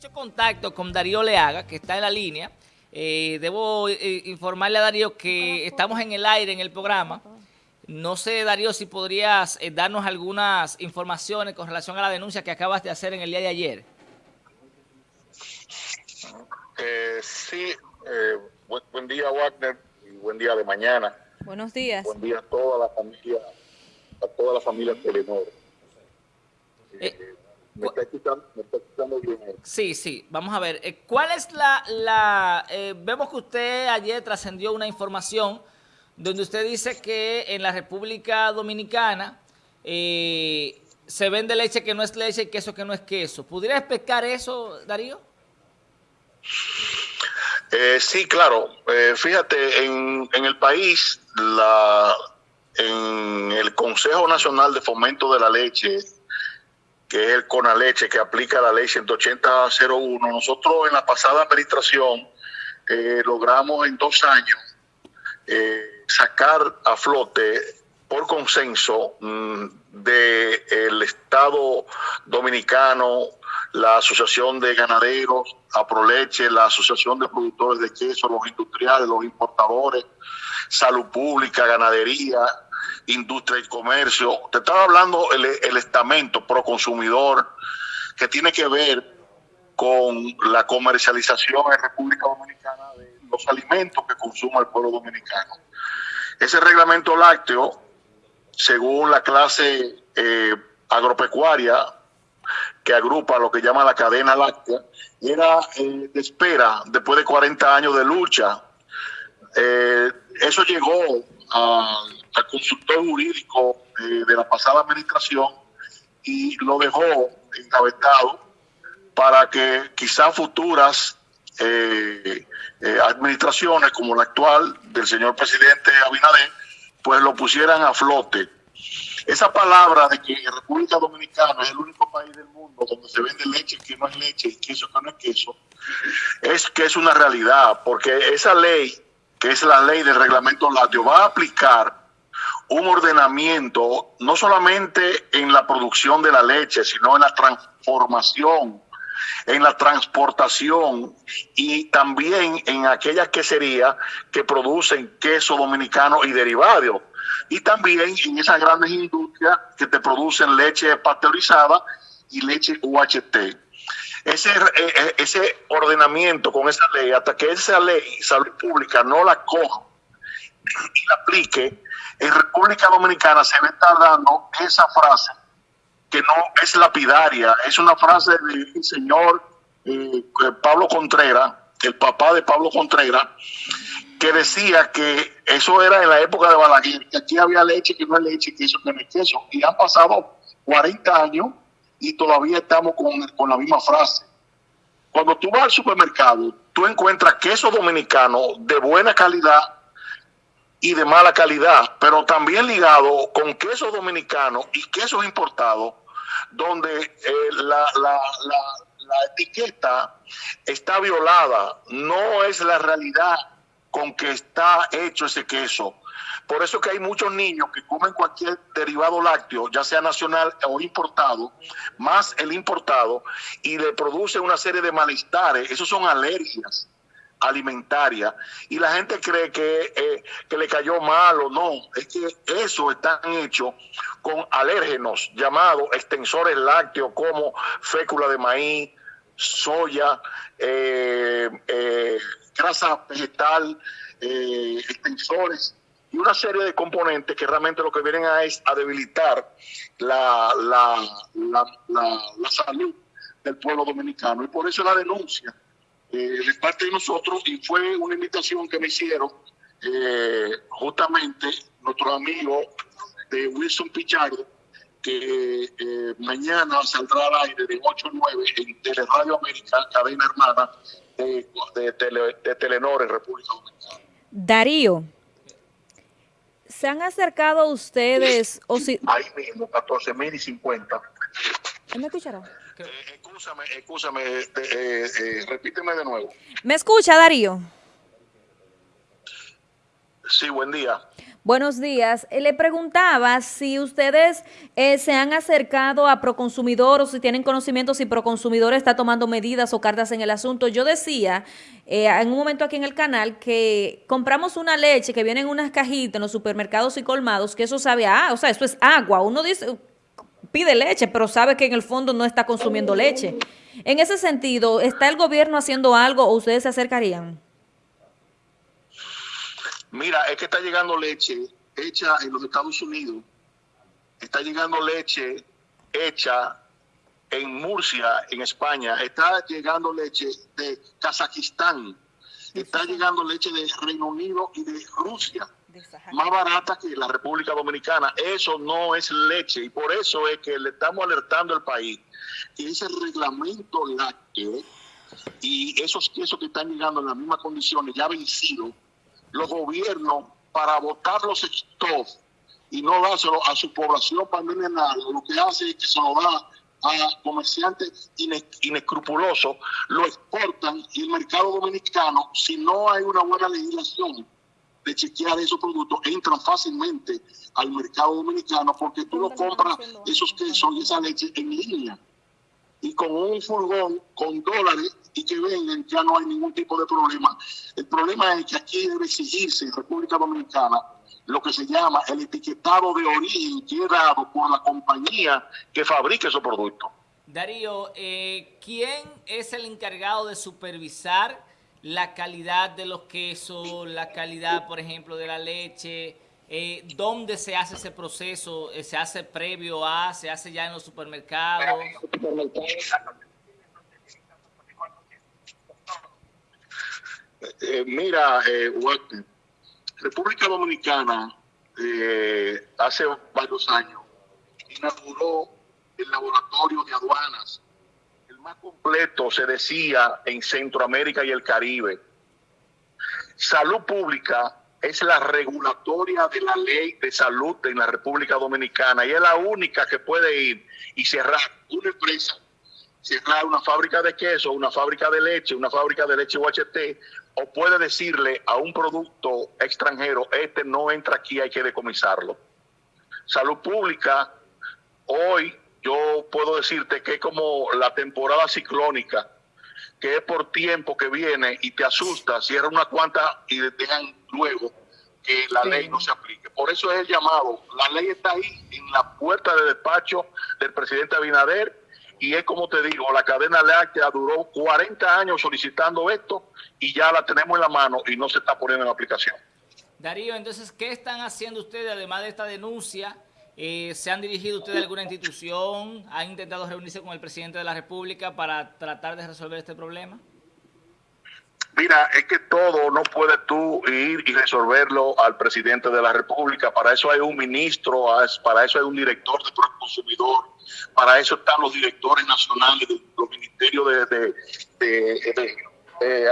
hecho contacto con Darío Leaga, que está en la línea. Eh, debo eh, informarle a Darío que estamos en el aire en el programa. No sé, Darío, si podrías eh, darnos algunas informaciones con relación a la denuncia que acabas de hacer en el día de ayer. sí, buen, día, Wagner, y buen día de mañana. Buenos días. Buen día a toda la familia, a toda la familia Telenor. ¿Me está, escuchando, bien? Sí, sí. Vamos a ver. Eh, ¿Cuál es la... la eh, vemos que usted ayer trascendió una información donde usted dice que en la República Dominicana eh, se vende leche que no es leche y queso que no es queso. ¿Pudiera explicar eso, Darío? sí, claro. fíjate, en, en el país, la, en el Consejo Nacional de Fomento de la Leche que es el CONALECHE, que aplica la ley 180.01, nosotros en la pasada administración eh, logramos en dos años eh, sacar a flote por consenso mm, del Estado Dominicano, la Asociación de Ganaderos, Aproleche, la Asociación de Productores de Queso, los industriales, los importadores, Salud Pública, Ganadería, industria y comercio. Te estaba hablando el, estamento pro consumidor que tiene que ver con la comercialización en República Dominicana de los alimentos que consume el pueblo dominicano. Ese reglamento lácteo, según la clase eh, agropecuaria que agrupa lo que llama la cadena láctea, era eh, de espera después de 40 años de lucha. Eh, eso llegó a al consultor jurídico de, la pasada administración y lo dejó encabezado para que quizás futuras eh, eh, administraciones como la actual del señor presidente Abinader, pues lo pusieran a flote. Esa palabra de que República Dominicana es el único país del mundo donde se vende leche que no es leche y queso que no es queso, es que es una realidad, porque esa ley, que es la ley del reglamento lácteo, va a aplicar un ordenamiento no solamente en la producción de la leche, sino en la transformación, en la transportación y también en aquellas queserías que producen queso dominicano y derivados. Y también en esas grandes industrias que te producen leche pasteurizada y leche UHT. Ese, eh, eh, ese ordenamiento con esa ley, hasta que esa ley, salud pública, no la coja y la aplique, en República Dominicana se ve tardando esa frase que no es lapidaria, es una frase del señor eh, Pablo Contreras, el papá de Pablo Contreras, que decía que eso era en la época de Balaguer, que aquí había leche que no es leche, que eso no es queso, y han pasado 40 años y todavía estamos con, con la misma frase. Cuando tú vas al supermercado, tú encuentras queso dominicano de buena calidad y de mala calidad, pero también ligado con queso dominicano y quesos importados, donde eh, la, la, la, etiqueta está violada, no es la realidad con que está hecho ese queso. Por eso que hay muchos niños que comen cualquier derivado lácteo, ya sea nacional o importado, más el importado, y le produce una serie de malestares. Esos son alergias alimentaria y la gente cree que, eh, que le cayó mal o no. Es que eso está hecho con alérgenos llamados extensores lácteos como fécula de maíz, soya, eh, eh, grasa vegetal, extensores y una serie de componentes que realmente lo que vienen a es a debilitar la, la, la, la salud del pueblo dominicano. Y por eso la denuncia eh, de parte de nosotros y fue una invitación que me hicieron eh, justamente nuestro amigo de Wilson Pichardo, que eh, mañana saldrá al aire de 8 a 9 en Teleradio América, cadena hermana de, de, Telenor en República Dominicana. Darío, ¿se han acercado ustedes? o si... Ahí mismo, 14 mil y 50. ¿Me escucharon? Eh, escúchame, escúchame, eh, eh, repíteme de nuevo. ¿Me escucha, Darío? Sí, buen día. Buenos días. Eh, le preguntaba si ustedes eh, se han acercado a Proconsumidor o si tienen conocimiento si Proconsumidor está tomando medidas o cartas en el asunto. Yo decía eh, en un momento aquí en el canal que compramos una leche que viene en unas cajitas en los supermercados y colmados, que eso sabe a, o sea, eso es agua. Uno dice, pide leche, pero sabe que en el fondo no está consumiendo leche. En ese sentido, ¿está el gobierno haciendo algo o ustedes se acercarían? Mira, es que está llegando leche hecha en los Estados Unidos, está llegando leche hecha en Murcia, en España, está llegando leche de Kazajistán, está llegando leche de Reino Unido y de Rusia, más barata que la República Dominicana. Eso no es leche. Y por eso es que le estamos alertando al país que ese reglamento lácteo y esos quesos que están llegando en las mismas condiciones ya vencidos los gobiernos para votar los stocks y no dárselo a su población para envenenarlo, lo que hace es que se lo da a comerciantes inescrupulosos, lo exportan y el mercado dominicano, si no hay una buena legislación de chequear esos productos, entran fácilmente al mercado dominicano porque tú no compras esos quesos y esa leche en línea y con un furgón con dólares y que vengan, ya no hay ningún tipo de problema. El problema es que aquí debe exigirse en República Dominicana lo que se llama el etiquetado de origen que es dado por la compañía que fabrica esos productos. Darío, eh, ¿quién es el encargado de supervisar la calidad de los quesos, la calidad, por ejemplo, de la leche? Eh, ¿Dónde se hace ese proceso? Eh, ¿Se hace previo a? ¿Se hace ya en los supermercados? Eh, mira, eh, República Dominicana hace varios años inauguró el laboratorio de aduanas, el más completo, se decía, en Centroamérica y el Caribe. Salud Pública es la regulatoria de la ley de salud en la República Dominicana y es la única que puede ir y cerrar una empresa, cerrar una fábrica de queso, una fábrica de leche, una fábrica de leche UHT o puede decirle a un producto extranjero, este no entra aquí, hay que decomisarlo. Salud pública, hoy yo puedo decirte que es como la temporada ciclónica, que es por tiempo que viene y te asusta, cierra una cuanta y dejan luego que la ley no se aplique. Por eso es el llamado. La ley está ahí en la puerta de despacho del presidente Abinader y es como te digo, la cadena láctea duró 40 años solicitando esto y ya la tenemos en la mano y no se está poniendo en aplicación. Darío, entonces, ¿qué están haciendo ustedes además de esta denuncia? Eh, ¿Se han dirigido ustedes a alguna institución? ¿Han intentado reunirse con el presidente de la República para tratar de resolver este problema? Mira, es que todo no puedes tú ir y resolverlo al presidente de la República. Para eso hay un ministro, para eso hay un director de consumidor, para eso están los directores nacionales de los ministerios de,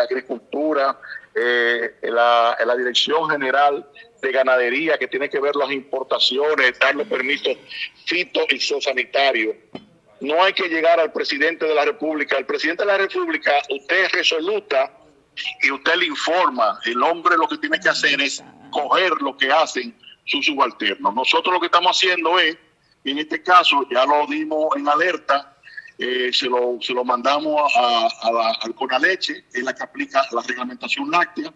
Agricultura, eh, la, la, Dirección General de Ganadería, que tiene que ver las importaciones, darle permisos fito y. No hay que llegar al presidente de la República. El presidente de la República, usted es resoluta y usted le informa. El hombre lo que tiene que hacer es coger lo que hacen sus subalternos. Nosotros lo que estamos haciendo es en este caso ya lo dimos en alerta, eh, se, lo, se lo mandamos a, la, al Conaleche, es la que aplica la reglamentación láctea,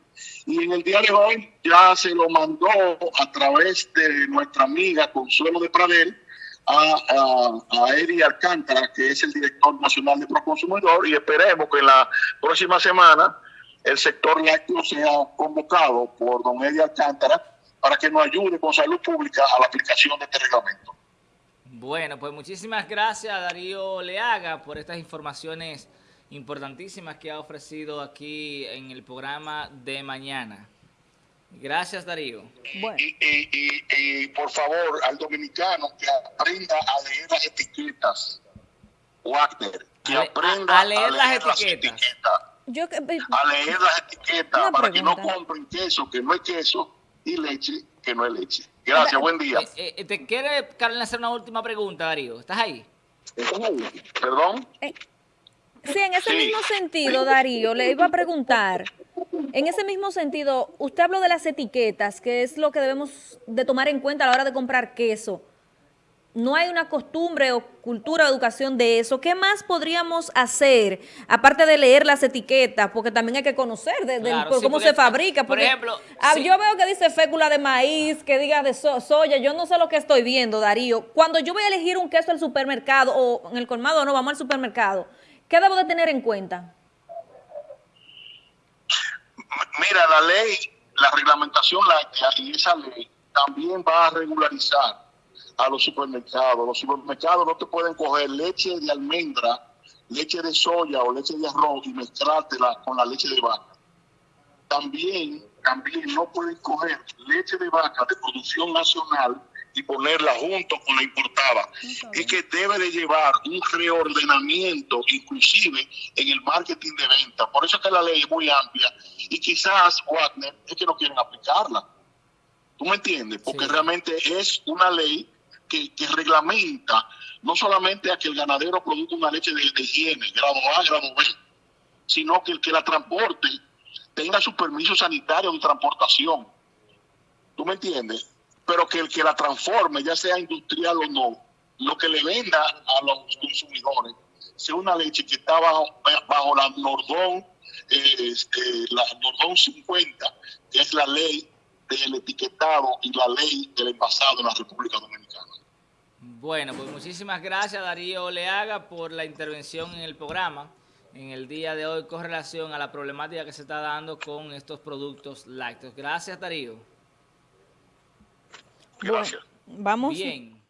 y en el día de hoy ya se lo mandó a través de nuestra amiga Consuelo de Pradel a, a, a Eri Alcántara, que es el director nacional de Proconsumidor, y esperemos que en la próxima semana el sector lácteo sea convocado por don Eri Alcántara para que nos ayude con salud pública a la aplicación de este reglamento. Bueno, pues muchísimas gracias Darío Leaga por estas informaciones importantísimas que ha ofrecido aquí en el programa de mañana. Gracias Darío. Y, por favor al dominicano que aprenda a leer las etiquetas. Wagner, que aprenda a leer, las, etiquetas. Yo, a leer las etiquetas para que no compren queso que no es queso y leche que no es leche. Gracias, buen día. Eh, eh, ¿Te quiere, Carolina, hacer una última pregunta, Darío? ¿Estás ahí? ¿Perdón? Eh, sí, en ese mismo sentido, Darío, le iba a preguntar, En ese mismo sentido, usted habló de las etiquetas, que es lo que debemos de tomar en cuenta a la hora de comprar queso no hay una costumbre o cultura o educación de eso. ¿Qué más podríamos hacer, aparte de leer las etiquetas? Porque también hay que conocer de, cómo se fabrica. por ejemplo, ah, yo veo que dice fécula de maíz, que diga de soya, yo no sé lo que estoy viendo, Darío. Cuando yo voy a elegir un queso al supermercado o en el colmado, no, vamos al supermercado, ¿qué debo de tener en cuenta? Mira, la ley, la reglamentación láctea y esa ley también va a regularizar a los supermercados. Los supermercados no te pueden coger leche de almendra, leche de soya o leche de arroz y mezclártela con la leche de vaca. También, también no pueden coger leche de vaca de producción nacional y ponerla junto con la importada. Y que debe de llevar un reordenamiento inclusive en el marketing de venta. Por eso es que la ley es muy amplia y quizás, Wagner, es que no quieren aplicarla. ¿Tú me entiendes? Porque realmente es una ley que, reglamenta no solamente a que el ganadero produzca una leche de, higiene, grado A, grado B, sino que el que la transporte tenga su permiso sanitario de transportación. ¿Tú me entiendes? Pero que el que la transforme, ya sea industrial o no, lo que le venda a los consumidores sea una leche que está bajo, bajo la Nordón, eh, este, la Nordón 50, que es la ley del etiquetado y la ley del envasado en la República Dominicana. Bueno, pues muchísimas gracias Darío Leaga por la intervención en el programa en el día de hoy con relación a la problemática que se está dando con estos productos lácteos. Gracias Darío. Gracias. vamos. Bien.